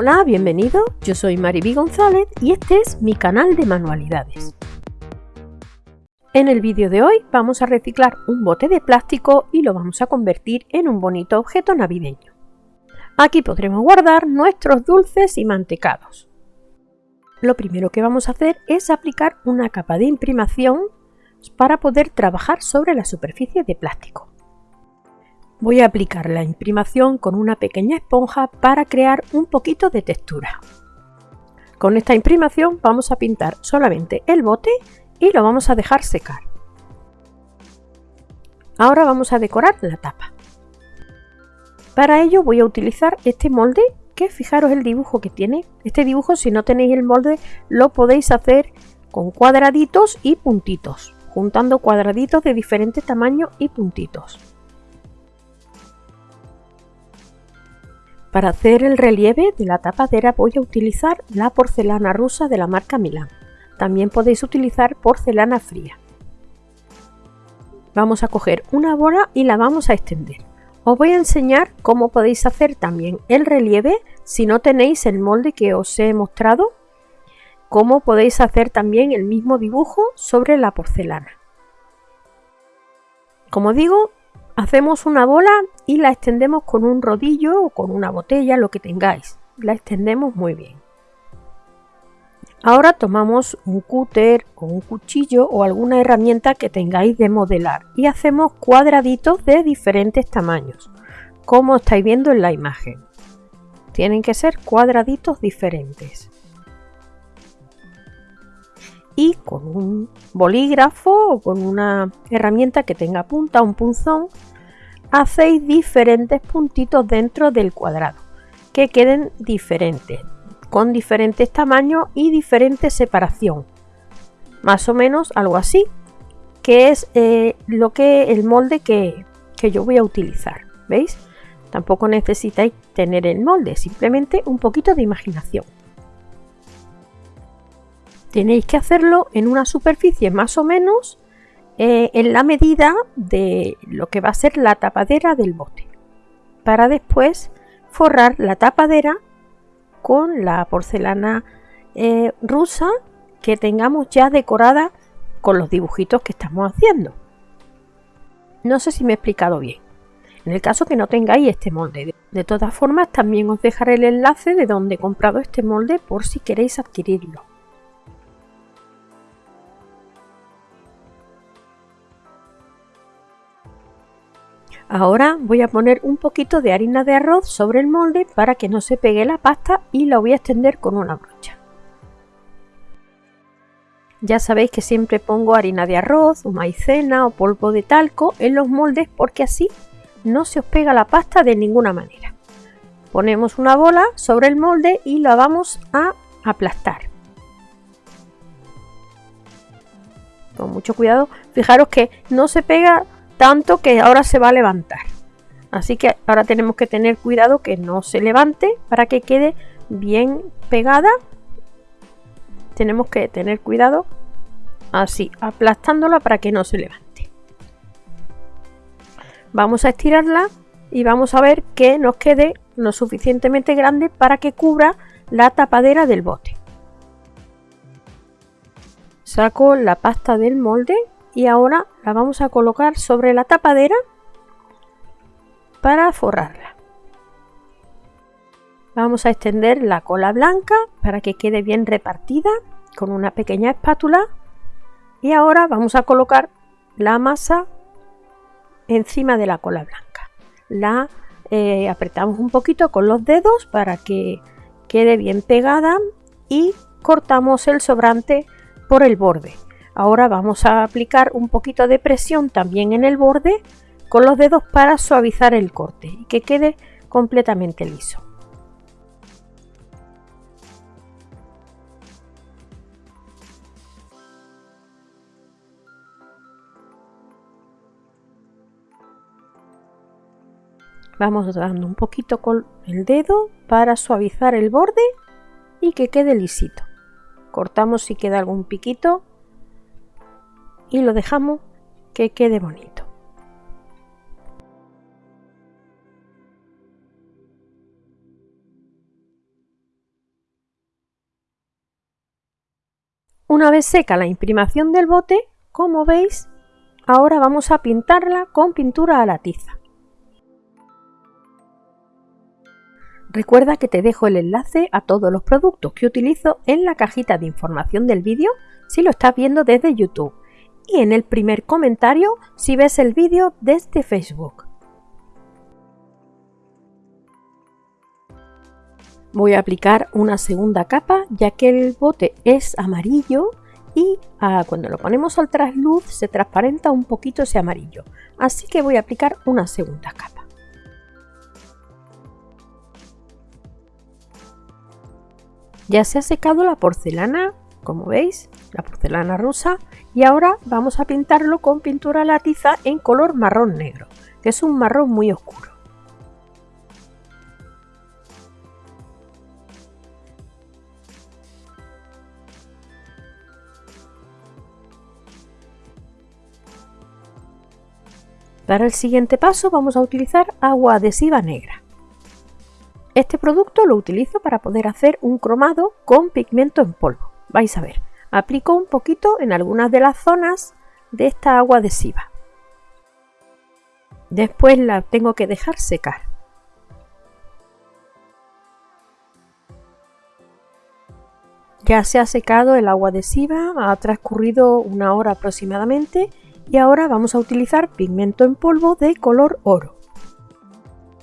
Hola, bienvenido, yo soy Mariby González y este es mi canal de manualidades. En el vídeo de hoy vamos a reciclar un bote de plástico y lo vamos a convertir en un bonito objeto navideño. Aquí podremos guardar nuestros dulces y mantecados. Lo primero que vamos a hacer es aplicar una capa de imprimación para poder trabajar sobre la superficie de plástico. Voy a aplicar la imprimación con una pequeña esponja para crear un poquito de textura. Con esta imprimación vamos a pintar solamente el bote y lo vamos a dejar secar. Ahora vamos a decorar la tapa. Para ello voy a utilizar este molde que fijaros el dibujo que tiene. Este dibujo si no tenéis el molde lo podéis hacer con cuadraditos y puntitos, juntando cuadraditos de diferente tamaño y puntitos. Para hacer el relieve de la tapadera voy a utilizar la porcelana rusa de la marca Milán. También podéis utilizar porcelana fría. Vamos a coger una bola y la vamos a extender. Os voy a enseñar cómo podéis hacer también el relieve si no tenéis el molde que os he mostrado. Cómo podéis hacer también el mismo dibujo sobre la porcelana. Como digo, Hacemos una bola y la extendemos con un rodillo o con una botella, lo que tengáis. La extendemos muy bien. Ahora tomamos un cúter o un cuchillo o alguna herramienta que tengáis de modelar y hacemos cuadraditos de diferentes tamaños, como estáis viendo en la imagen. Tienen que ser cuadraditos diferentes y con un bolígrafo o con una herramienta que tenga punta, un punzón, hacéis diferentes puntitos dentro del cuadrado que queden diferentes, con diferentes tamaños y diferente separación. Más o menos algo así, que es eh, lo que el molde que, que yo voy a utilizar. ¿Veis? Tampoco necesitáis tener el molde, simplemente un poquito de imaginación tenéis que hacerlo en una superficie más o menos eh, en la medida de lo que va a ser la tapadera del bote para después forrar la tapadera con la porcelana eh, rusa que tengamos ya decorada con los dibujitos que estamos haciendo. No sé si me he explicado bien. En el caso que no tengáis este molde. De todas formas también os dejaré el enlace de donde he comprado este molde por si queréis adquirirlo Ahora voy a poner un poquito de harina de arroz sobre el molde para que no se pegue la pasta y la voy a extender con una brocha. Ya sabéis que siempre pongo harina de arroz maicena o polvo de talco en los moldes porque así no se os pega la pasta de ninguna manera. Ponemos una bola sobre el molde y la vamos a aplastar. Con mucho cuidado, fijaros que no se pega tanto que ahora se va a levantar. Así que ahora tenemos que tener cuidado que no se levante para que quede bien pegada. Tenemos que tener cuidado así, aplastándola para que no se levante. Vamos a estirarla y vamos a ver que nos quede lo suficientemente grande para que cubra la tapadera del bote. Saco la pasta del molde y ahora la vamos a colocar sobre la tapadera para forrarla. Vamos a extender la cola blanca para que quede bien repartida con una pequeña espátula y ahora vamos a colocar la masa encima de la cola blanca. La eh, apretamos un poquito con los dedos para que quede bien pegada y cortamos el sobrante por el borde. Ahora vamos a aplicar un poquito de presión también en el borde con los dedos para suavizar el corte y que quede completamente liso. Vamos dando un poquito con el dedo para suavizar el borde y que quede lisito. Cortamos si queda algún piquito y lo dejamos que quede bonito. Una vez seca la imprimación del bote, como veis, ahora vamos a pintarla con pintura a la tiza. Recuerda que te dejo el enlace a todos los productos que utilizo en la cajita de información del vídeo si lo estás viendo desde YouTube y en el primer comentario si ves el vídeo desde Facebook. Voy a aplicar una segunda capa ya que el bote es amarillo y ah, cuando lo ponemos al trasluz se transparenta un poquito ese amarillo. Así que voy a aplicar una segunda capa. Ya se ha secado la porcelana, como veis, la porcelana rusa, y ahora vamos a pintarlo con pintura latiza en color marrón negro, que es un marrón muy oscuro. Para el siguiente paso vamos a utilizar agua adhesiva negra. Este producto lo utilizo para poder hacer un cromado con pigmento en polvo. Vais a ver, aplico un poquito en algunas de las zonas de esta agua adhesiva. Después la tengo que dejar secar. Ya se ha secado el agua adhesiva, ha transcurrido una hora aproximadamente y ahora vamos a utilizar pigmento en polvo de color oro.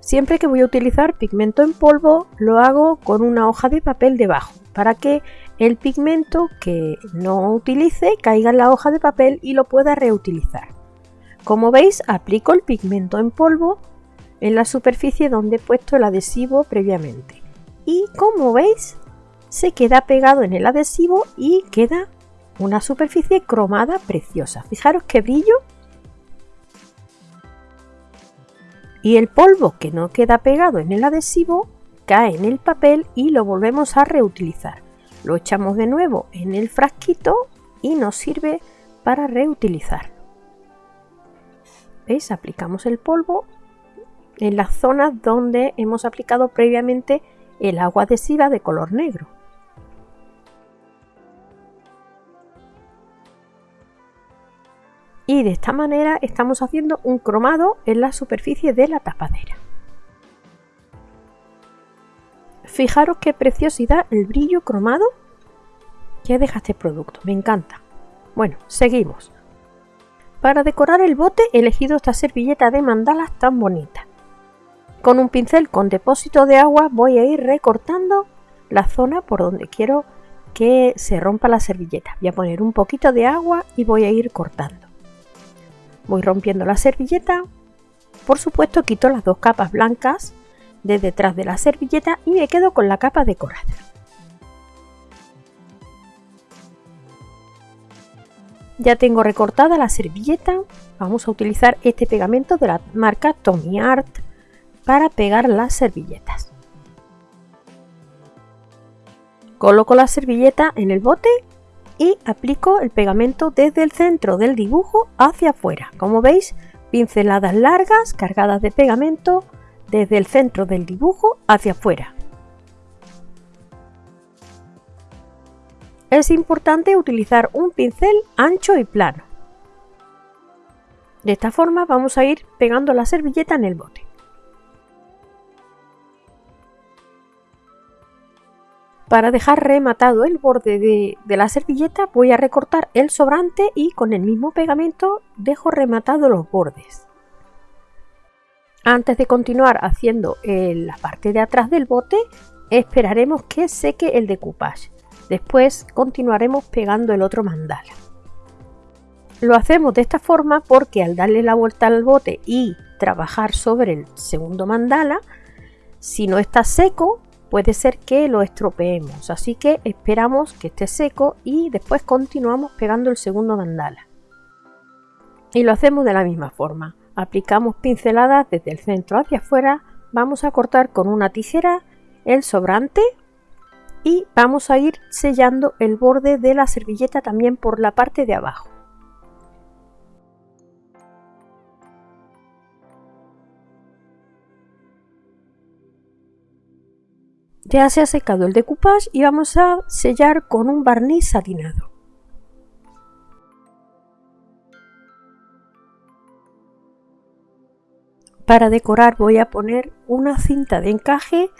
Siempre que voy a utilizar pigmento en polvo lo hago con una hoja de papel debajo para que el pigmento que no utilice caiga en la hoja de papel y lo pueda reutilizar. Como veis aplico el pigmento en polvo en la superficie donde he puesto el adhesivo previamente y como veis se queda pegado en el adhesivo y queda una superficie cromada preciosa. Fijaros qué brillo y el polvo que no queda pegado en el adhesivo cae en el papel y lo volvemos a reutilizar. Lo echamos de nuevo en el frasquito y nos sirve para reutilizar. ¿Veis? Aplicamos el polvo en las zonas donde hemos aplicado previamente el agua adhesiva de color negro. y de esta manera estamos haciendo un cromado en la superficie de la tapadera. Fijaros qué preciosidad el brillo cromado que deja este producto, me encanta. Bueno, seguimos. Para decorar el bote he elegido esta servilleta de mandalas tan bonita. Con un pincel con depósito de agua voy a ir recortando la zona por donde quiero que se rompa la servilleta. Voy a poner un poquito de agua y voy a ir cortando. Voy rompiendo la servilleta. Por supuesto quito las dos capas blancas de detrás de la servilleta y me quedo con la capa decorada. Ya tengo recortada la servilleta. Vamos a utilizar este pegamento de la marca Tommy Art para pegar las servilletas. Coloco la servilleta en el bote y aplico el pegamento desde el centro del dibujo hacia afuera. Como veis, pinceladas largas cargadas de pegamento desde el centro del dibujo hacia afuera. Es importante utilizar un pincel ancho y plano. De esta forma vamos a ir pegando la servilleta en el bote. Para dejar rematado el borde de, la servilleta voy a recortar el sobrante y con el mismo pegamento dejo rematado los bordes. Antes de continuar haciendo la parte de atrás del bote, esperaremos que seque el decoupage. Después continuaremos pegando el otro mandala. Lo hacemos de esta forma porque al darle la vuelta al bote y trabajar sobre el segundo mandala, si no está seco, puede ser que lo estropeemos, así que esperamos que esté seco y después continuamos pegando el segundo mandala. Y lo hacemos de la misma forma, aplicamos pinceladas desde el centro hacia afuera, vamos a cortar con una tijera el sobrante y vamos a ir sellando el borde de la servilleta también por la parte de abajo. Ya se ha secado el decoupage y vamos a sellar con un barniz satinado. Para decorar voy a poner una cinta de encaje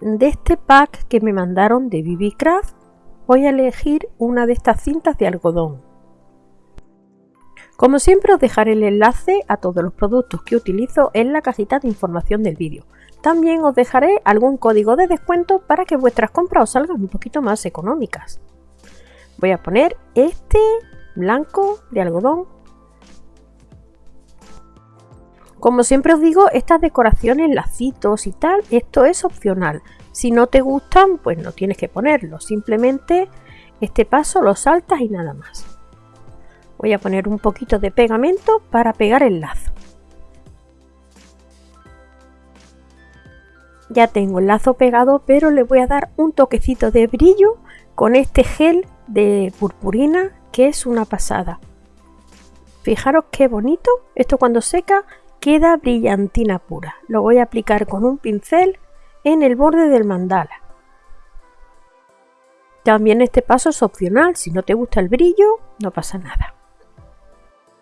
de este pack que me mandaron de BB Craft. Voy a elegir una de estas cintas de algodón. Como siempre os dejaré el enlace a todos los productos que utilizo en la cajita de información del vídeo. También os dejaré algún código de descuento para que vuestras compras os salgan un poquito más económicas. Voy a poner este blanco de algodón. Como siempre os digo, estas decoraciones, lacitos y tal, esto es opcional. Si no te gustan, pues no tienes que ponerlo. Simplemente este paso lo saltas y nada más. Voy a poner un poquito de pegamento para pegar el lazo. Ya tengo el lazo pegado, pero le voy a dar un toquecito de brillo con este gel de purpurina que es una pasada. Fijaros qué bonito. Esto cuando seca queda brillantina pura. Lo voy a aplicar con un pincel en el borde del mandala. También este paso es opcional. Si no te gusta el brillo, no pasa nada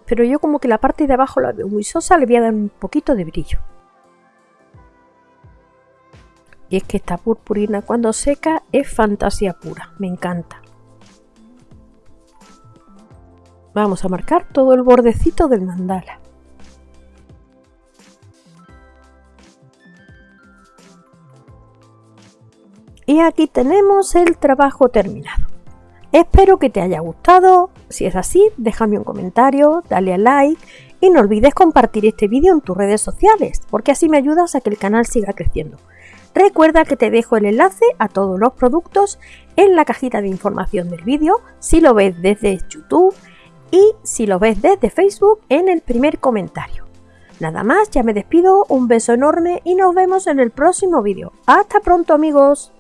pero yo como que la parte de abajo la veo muy sosa, le voy a dar un poquito de brillo. Y es que esta purpurina cuando seca es fantasía pura, me encanta. Vamos a marcar todo el bordecito del mandala. Y aquí tenemos el trabajo terminado. Espero que te haya gustado. Si es así, déjame un comentario, dale a like y no olvides compartir este vídeo en tus redes sociales, porque así me ayudas a que el canal siga creciendo. Recuerda que te dejo el enlace a todos los productos en la cajita de información del vídeo, si lo ves desde YouTube y si lo ves desde Facebook en el primer comentario. Nada más, ya me despido, un beso enorme y nos vemos en el próximo vídeo. ¡Hasta pronto amigos!